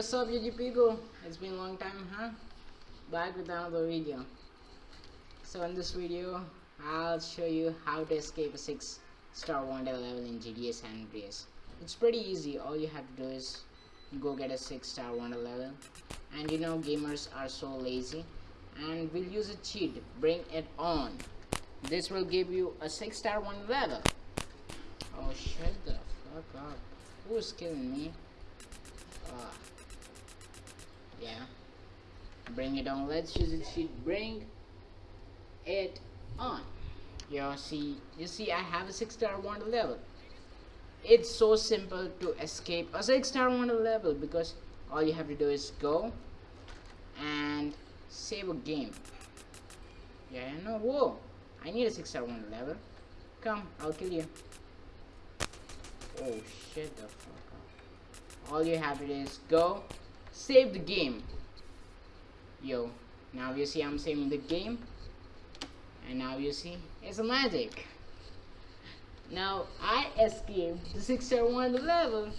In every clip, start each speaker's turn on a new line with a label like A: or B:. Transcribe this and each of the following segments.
A: up YouTube people? It's been a long time, huh? Back with another video. So in this video, I'll show you how to escape a 6 star wanted level in GTA San Andreas. It's pretty easy, all you have to do is go get a 6 star wanted level. And you know gamers are so lazy. And we'll use a cheat, bring it on. This will give you a 6 star wanted level. Oh shut the fuck up. Who's killing me? Yeah. Bring it on. Let's. Sheet. Bring it on. You see, you see, I have a six star wanted level. It's so simple to escape a six star wanted level because all you have to do is go and save a game. Yeah, no, whoa! I need a six star wanted level. Come, I'll kill you. Oh shit the fuck up. All you have to do is go, save the game. Yo, now you see I'm saving the game. And now you see, it's a magic. Now I escaped the 601 level.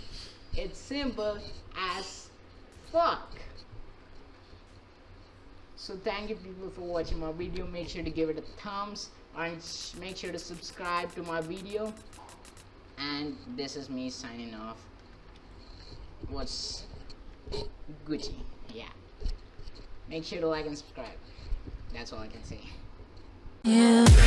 A: It's simple as fuck. So thank you people for watching my video. Make sure to give it a thumbs and make sure to subscribe to my video and this is me signing off what's Gucci yeah make sure to like and subscribe. That's all I can say. Yeah